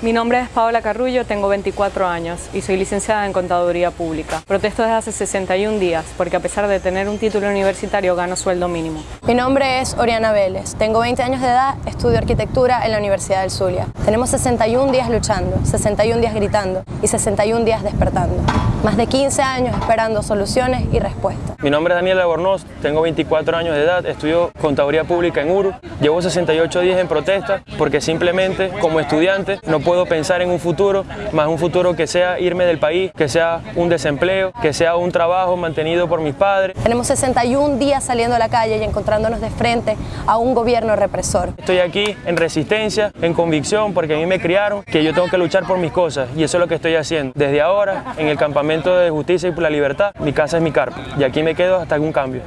Mi nombre es Paola Carrullo, tengo 24 años y soy licenciada en Contaduría Pública. Protesto desde hace 61 días porque a pesar de tener un título universitario gano sueldo mínimo. Mi nombre es Oriana Vélez, tengo 20 años de edad, estudio arquitectura en la Universidad del Zulia. Tenemos 61 días luchando, 61 días gritando y 61 días despertando. Más de 15 años esperando soluciones y respuestas. Mi nombre es Daniel Albornoz, tengo 24 años de edad, estudio Contaduría Pública en URU. Llevo 68 días en protesta porque simplemente como estudiante no puedo pensar en un futuro, más un futuro que sea irme del país, que sea un desempleo, que sea un trabajo mantenido por mis padres. Tenemos 61 días saliendo a la calle y encontrándonos de frente a un gobierno represor. Estoy aquí en resistencia, en convicción, porque a mí me criaron que yo tengo que luchar por mis cosas y eso es lo que estoy haciendo. Desde ahora, en el campamento de justicia y por la libertad, mi casa es mi carpa y aquí me quedo hasta algún cambio.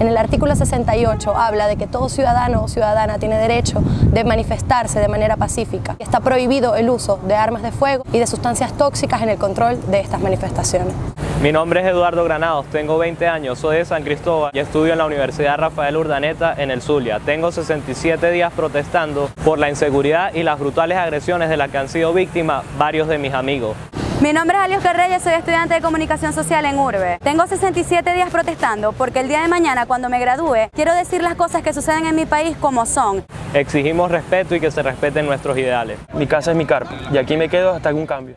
En el artículo 68 habla de que todo ciudadano o ciudadana tiene derecho de manifestarse de manera pacífica. Está prohibido el uso de armas de fuego y de sustancias tóxicas en el control de estas manifestaciones. Mi nombre es Eduardo Granados, tengo 20 años, soy de San Cristóbal y estudio en la Universidad Rafael Urdaneta en el Zulia. Tengo 67 días protestando por la inseguridad y las brutales agresiones de las que han sido víctimas varios de mis amigos. Mi nombre es Alios Reyes, soy estudiante de Comunicación Social en URBE. Tengo 67 días protestando porque el día de mañana, cuando me gradúe, quiero decir las cosas que suceden en mi país como son. Exigimos respeto y que se respeten nuestros ideales. Mi casa es mi carpa y aquí me quedo hasta algún cambio.